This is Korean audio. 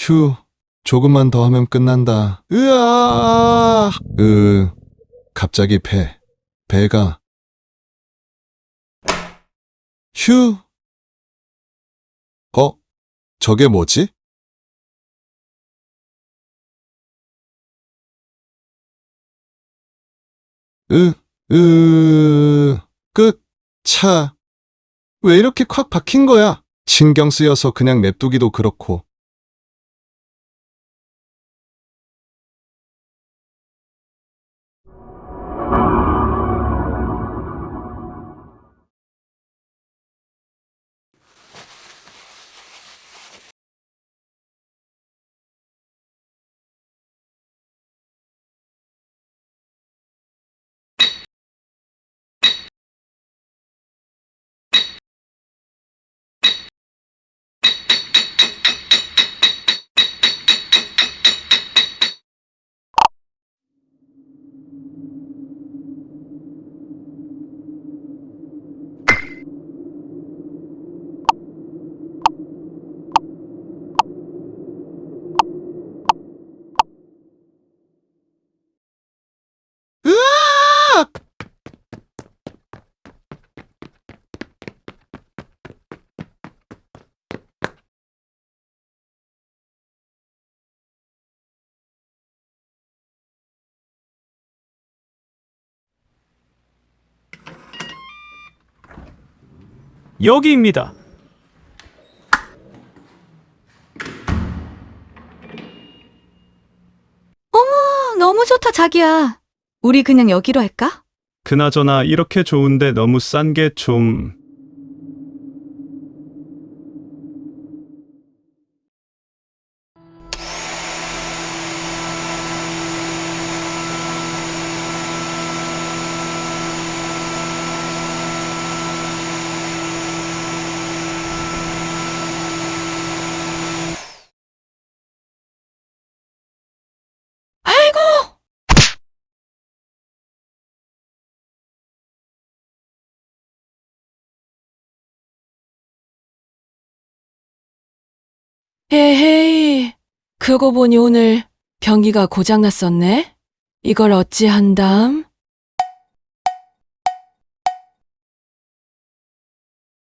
휴, 조금만 더 하면 끝난다. 으아! 으, 갑자기 배, 배가. 휴! 어? 저게 뭐지? 으, 으, 끝, 차. 왜 이렇게 콱 박힌 거야? 신경 쓰여서 그냥 냅두기도 그렇고. 여기입니다. 어, 너무 좋다, 자기야. 우리 그냥 여기로 할까? 그나저나 이렇게 좋은데 너무 싼 게 좀... 아이고! 헤헤이, 그러고 보니 오늘 변기가 고장났었네? 이걸 어찌한담?